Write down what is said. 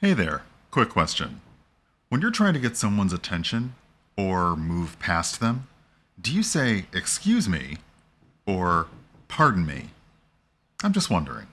Hey there, quick question. When you're trying to get someone's attention or move past them, do you say, excuse me, or pardon me? I'm just wondering.